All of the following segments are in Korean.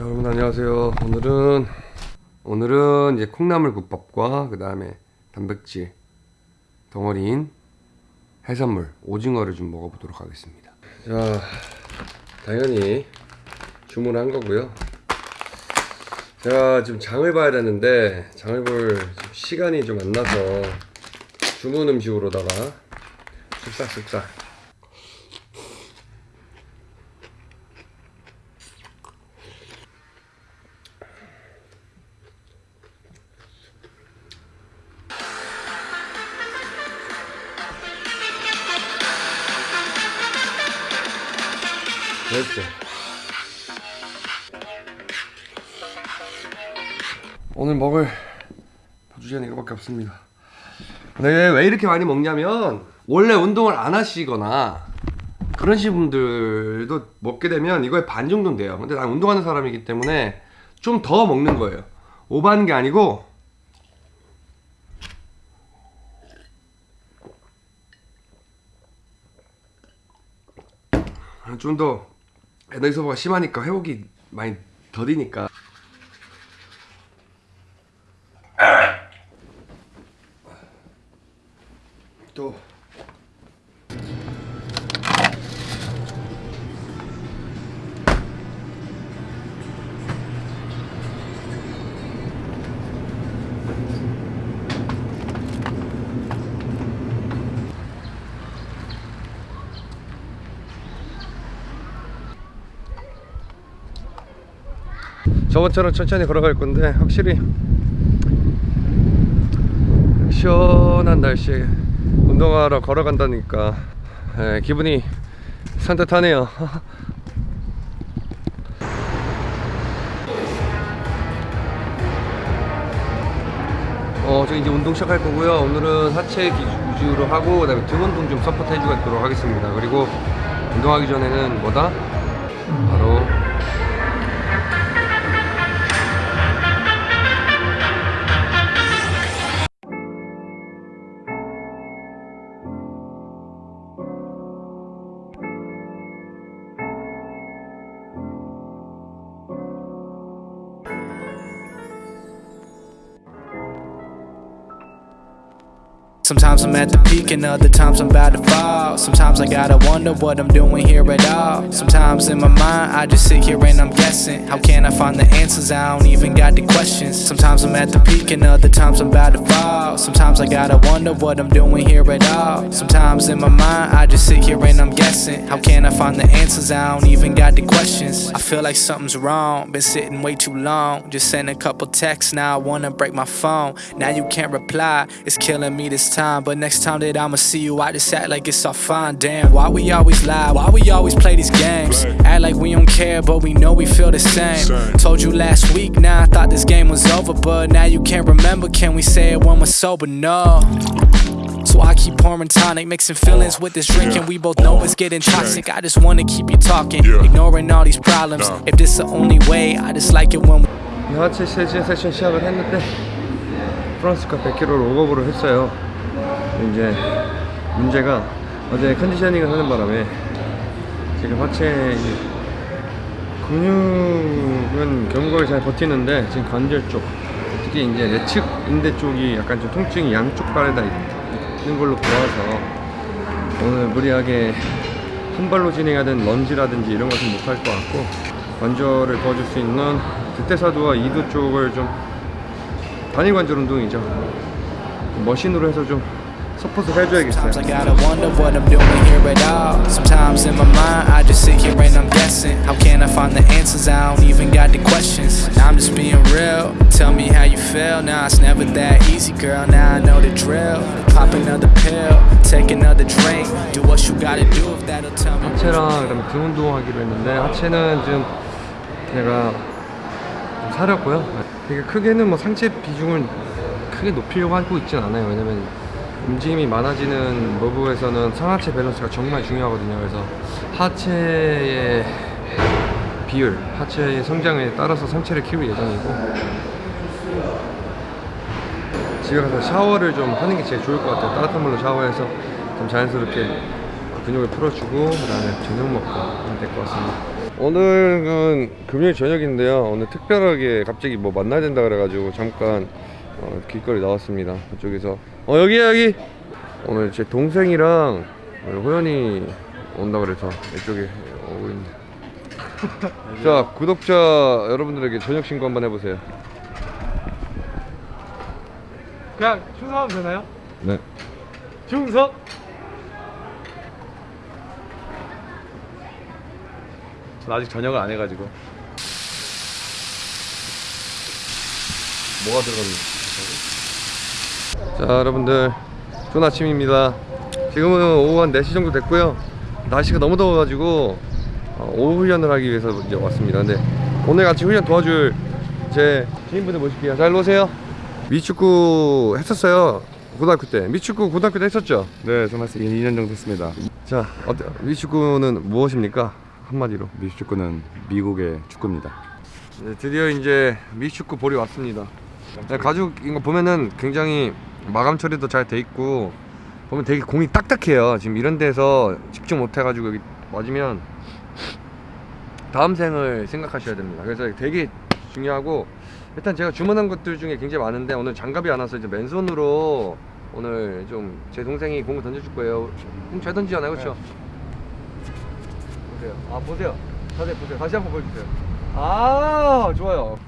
자, 여러분 안녕하세요. 오늘은 오늘은 이제 콩나물 국밥과 그 다음에 단백질 덩어리인 해산물 오징어를 좀 먹어보도록 하겠습니다. 자, 당연히 주문한 거고요. 제가 지금 장을 봐야 되는데 장을 볼 시간이 좀 안 나서 주문 음식으로다가 쓱싹쓱싹 그렇지. 오늘 먹을 보조제는 이거밖에 없습니다. 근데 왜 이렇게 많이 먹냐면 원래 운동을 안 하시거나 그러신 분들도 먹게 되면 이거에 반 정도는 돼요. 근데 난 운동하는 사람이기 때문에 좀 더 먹는 거예요. 오버하는 게 아니고 좀 더 에너지 소모가 심하니까 회복이 많이 더디니까. 또 저번처럼 천천히 걸어갈 건데 확실히 시원한 날씨에 운동하러 걸어간다니까 에, 기분이 산뜻하네요 어, 저 이제 운동 시작할 거고요. 오늘은 하체 기- 위주로 하고 그 다음에 등 운동 좀 support 해주도록 하겠습니다. 그리고 운동하기 전에는 뭐다? 바로 Sometimes I'm at the peak and other times I'm about to fall. Sometimes I gotta wonder what I'm doing here at all. Sometimes in my mind I just sit here and I'm guessing. How can I find the answers? I don't even got the questions. Sometimes I'm at the peak and other times I'm about to fall. Sometimes I gotta wonder what I'm doing here at all. Sometimes in my mind I just sit here and I'm guessing. How can I find the answers? I don't even got the questions. I feel like something's wrong. Been sitting way too long. Just sent a couple texts. Now I wanna break my phone. Now you can't reply. It's killing me this time But next time that I'ma see you, I just act like it's all fine. Damn, why we always lie? Why we always play these games? Act like we don't care, but we know we feel the same. Told you last week, now I thought this game was over, but now you can't remember. Can we say it when we're sober? No. So I keep pouring tonic, mixing feelings with this drink, and we both know it's getting toxic. I just wanna keep you talking, ignoring all these problems. If this the only way, I just like it when we 이 하체 세션 세션 시작을 했는데 프랑스카 100km를 오버브를 했어요. 이제 문제가 어제 컨디셔닝을 하는 바람에 지금 하체 이 근육은 견고하게 잘 버티는데 지금 관절 쪽 특히 이제 내측 인대 쪽이 약간 좀 통증이 양쪽 발에다 있는 걸로 보아서 오늘 무리하게 한 발로 진행하든 런지라든지 이런 것은 못할 것 같고 관절을 도와줄 수 있는 득대사두와 이두 쪽을 좀 단일 관절 운동이죠. 머신으로 해서 좀 서포트 해줘야겠어요 Sometimes I gotta wonder what I'm doing here at all. Sometimes in my mind, I just sit here and I'm guessing. How can I find the answers? I don't even got the questions. Now I'm just being real. Tell me how you feel. Now it's never that easy, girl. Now I know the drill. Pop another pill, take another drink. Do what you gotta do if that'll tell me. 하체랑 그다음에 등 운동하기로 했는데 하체는 좀 제가 좀 사렸고요 되게 크게는 뭐 상체 비중을 크게 높이려고 하고 있진 않아요 왜냐면 움직임이 많아지는 무브에서는 상하체 밸런스가 정말 중요하거든요. 그래서 하체의 비율, 하체의 성장에 따라서 상체를 키울 예정이고 집에 가서 샤워를 좀 하는 게 제일 좋을 것 같아요. 따뜻한 물로 샤워해서 좀 자연스럽게 근육을 풀어주고 그 다음에 저녁 먹고 하면 될 것 같습니다. 오늘은 금요일 저녁인데요. 오늘 특별하게 갑자기 뭐 만나야 된다 그래가지고 잠깐 어, 길거리 나왔습니다. 그쪽에서 어 여기야 여기. 오늘 제 동생이랑 호연이 온다 그래서 이쪽에 오고 있네. 자 구독자 여러분들에게 저녁 신고 한번 해보세요. 그냥 충성하면 되나요? 네. 충성! 전 아직 저녁을 안 해가지고 뭐가 들어갔니? 자 여러분들 좋은 아침입니다 지금은 오후 한 4시 정도 됐고요 날씨가 너무 더워가지고 어, 오후 훈련을 하기 위해서 이제 왔습니다 근데 오늘 같이 훈련 도와줄 제 지인분들 모실게요 잘 오세요 미축구 했었어요 고등학교 때 미축구 고등학교 때 했었죠? 네, 저는 2년 정도 했습니다. 자 어때 미축구는 무엇입니까? 한마디로 미식축구는 미국의 축구입니다. 네, 드디어 이제 미축구 볼이 왔습니다. 네, 가죽인 거 보면은 굉장히 마감 처리도 잘 돼 있고 보면 되게 공이 딱딱해요. 지금 이런 데서 집중 못 해가지고 여기 맞으면 다음 생을 생각하셔야 됩니다. 그래서 되게 중요하고 일단 제가 주문한 것들 중에 굉장히 많은데 오늘 장갑이 안 와서 이제 맨손으로 오늘 좀 제 동생이 공을 던져줄 거예요. 공잘 던지잖아요, 그렇죠? 보세요. 아 보세요. 자세히 보세요. 다시 한번 보여주세요. 아 좋아요.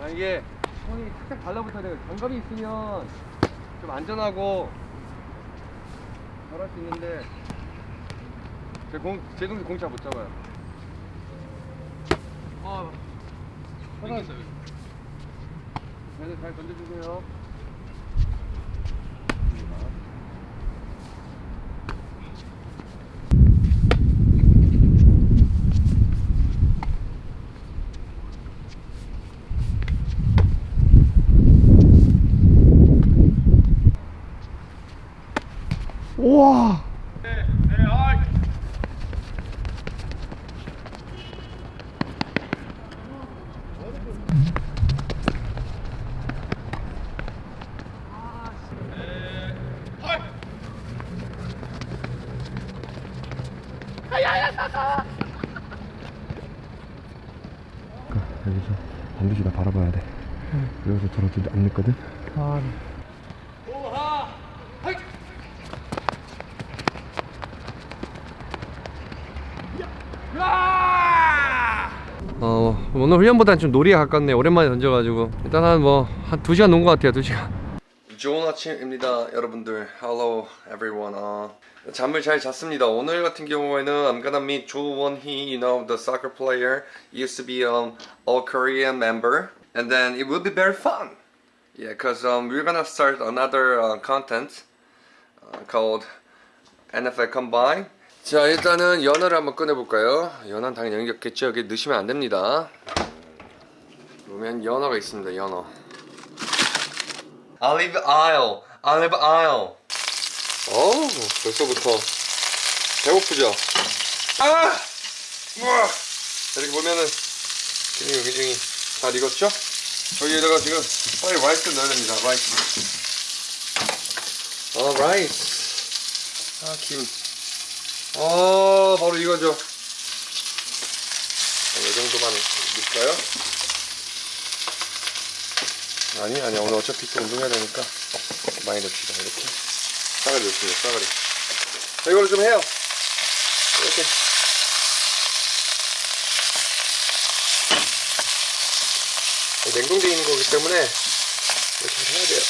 아 이게 손이 탁탁 달라붙어야 돼요. 장갑이 있으면 좀 안전하고 잘 할 수 있는데 제 공, 제 동생 공잘못 잡아요. 아, 편하게. 네, 잘 던져주세요. 우와. 여기서 반드시 나 바라봐야 돼. 여기서 저러지 안 늦거든. 아, 어 오늘 훈련보다는 좀 놀이에 가깝네. 오랜만에 던져가지고. 일단 한뭐한두 시간 논 것 같아요 두 시간 좋은 아침입니다 여러분들 Hello everyone 어, 잠을 잘 잤습니다 오늘 같은 경우에는 I'm gonna meet Hee you know the soccer player used to be um, all Korean member and then it will be very fun yeah cause um, we're gonna start another uh, content uh, called NFL Combine 자 일단은 연어를 한번 꺼내볼까요? 연어는 당연히 연겼겠죠 여기 넣으시면 안 됩니다 보면 연어가 있습니다 연어 Olive oil Olive oil 어우 벌써부터 배고프죠? 아! 우와! 이렇게 보면은 기름이 굉장히 잘 익었죠? 여기에다가 지금 빨리 rice 넣어야 됩니다 rice 어 rice 아 김 어 바로 이거죠 이 정도만 넣을까요? 아니 아니 오늘 어차피 또 운동해야 되니까. 많이 넣읍시다 이렇게. 싸가리 넣습니다 싸가리 자 이걸로 좀 해요. 이렇게. 냉동되어 있는 거기 때문에 이렇게 좀 해야 돼요.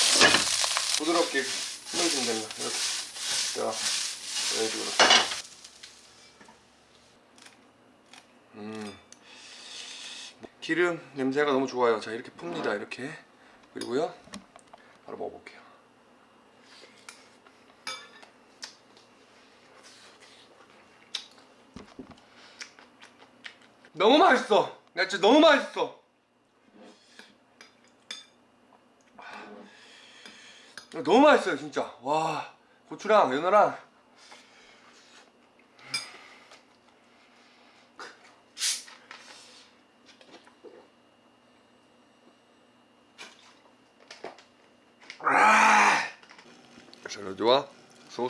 부드럽게 풀어주면 됩니다. 이렇게. 자 이런 식으로. 음. 기름 냄새가 너무 좋아요. 자 이렇게 풉니다. 이렇게 그리고요 바로 먹어볼게요. 너무 맛있어. 나 진짜 너무 맛있어. 너무 맛있어요 진짜. 와 고추랑 연어랑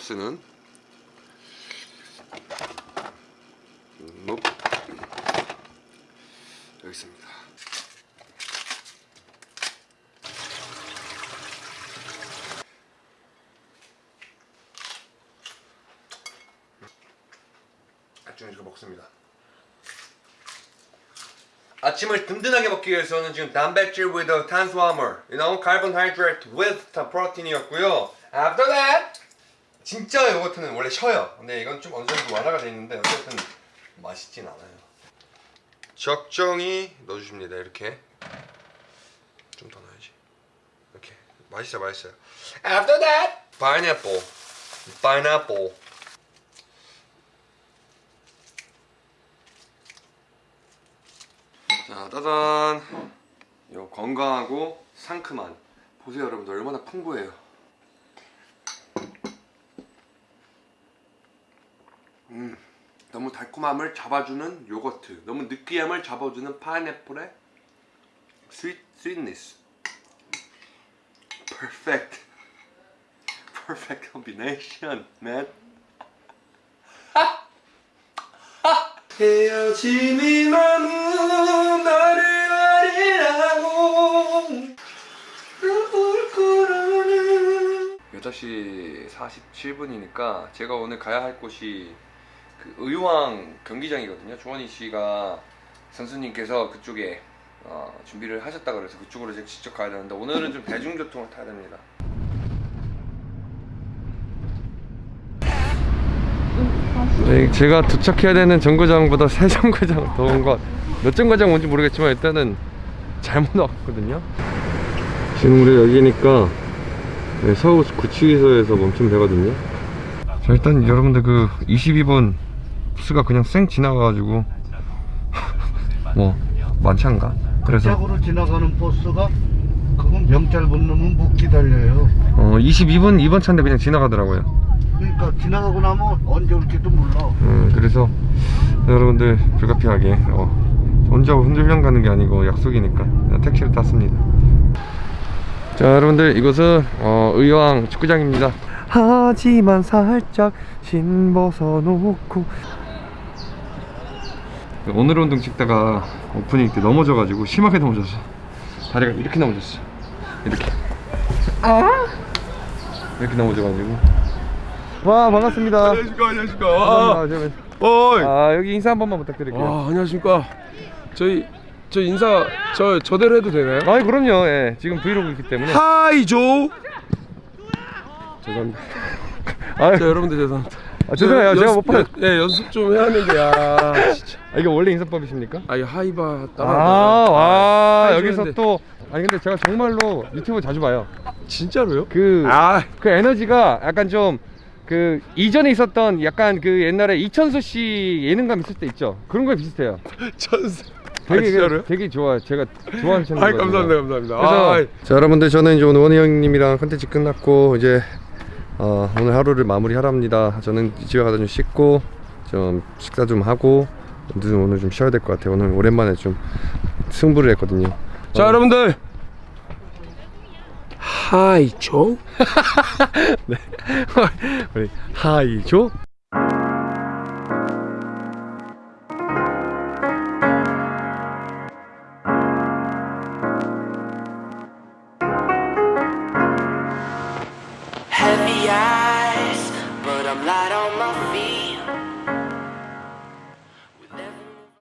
소스는 음, 여기 있습니다. 아침에 이거 먹습니다. 아침을 든든하게 먹기 위해서는 지금 단백질 with 탄수화물, you know, carbohydrate with 프로틴이었고요. After that, 진짜 요거트는 원래 쉬어요. 근데 이건 좀 어느 정도 완화가 돼 있는데 어쨌든 맛있진 않아요. 적정히 넣어주십니다. 이렇게 좀 더 넣어야지. 이렇게 맛있어요, 맛있어요. After that, pineapple, pineapple. 자, 따단. 요 건강하고 상큼한. 보세요, 여러분들 얼마나 풍부해요. 음, 너무 달콤함을 잡아주는 요거트, 너무 느끼함을 잡아주는 파인애플의 sweet sweetness. Perfect, perfect combination, man. 헤어짐이 많은 나를 울 거라는 8시 47분이니까 제가 오늘 가야 할 곳이 그 의왕 경기장이거든요 조원희 씨가 선수님께서 그쪽에 어, 준비를 하셨다 그래서 그쪽으로 제가 직접 가야 되는데 오늘은 좀 대중교통을 타야 됩니다 네, 제가 도착해야 되는 정거장보다 새 정거장 더온 것. 몇 정거장 온지 모르겠지만 일단은 잘못 왔거든요. 지금 우리 여기니까 네, 서울 구치소에서 멈추면 되거든요. 자 일단 여러분들 그 22번 부스가 그냥 쌩 지나가가지고 뭐 않가? 그래서 쪽으로 지나가는 버스가 그건 못 넣으면 못 기다려요. 어 22번 2번 차인데 그냥 지나가더라고요. 그러니까 지나가고 나면 언제 올지도 몰라. 음, 그래서 여러분들 불가피하게 어, 혼자 hundel련 가는 게 아니고 약속이니까 그냥 택시를 탔습니다. 자 여러분들 이곳은 어, 의왕 축구장입니다. 하지만 살짝 신 벗어 놓고 오늘 운동 찍다가 오프닝 때 넘어져가지고 심하게 넘어졌어. 다리가 이렇게 넘어졌어. 이렇게. 이렇게 넘어져가지고. 와 반갑습니다. 안녕하십니까 안녕하십니까. 아, 어이 아 여기 인사 한 번만 부탁드릴게요. 아 안녕하십니까 저희 저 인사 저 저대로 해도 되나요? 아 그럼요. 예. 지금 브이로그이기 때문에. 하이 조 죄송합니다 아, 자 여러분들 죄송합니다 아, 죄송해요. 제가 못 봐요. 예 연습 좀 해야 하는데 야 진짜 아, 이게 원래 인사법이십니까? 아 이 하이바 아, 따라 와 하이조 여기서 했는데. 또 아니 근데 제가 정말로 유튜브 자주 봐요. 진짜로요? 그그아 에너지가 약간 좀 그 이전에 있었던 약간 그 옛날에 이천수 씨 예능감 있을 때 있죠. 그런 거에 비슷해요. 천사 아 되게 진짜로요? 되게 좋아. 제가 좋아하는 채널. 아이 감사합니다 감사합니다 그래서 아이, 자 여러분들 저는 이제 오늘 원희 형님이랑 컨텐츠 끝났고 이제 어, 오늘 하루를 마무리하려 합니다. 저는 집에 가서 좀 씻고 좀 식사 좀 하고 오늘 오늘 좀 쉬어야 될 것 같아요. 오늘 오랜만에 좀 승부를 했거든요. 자 여러분들 하이조 우리 하이조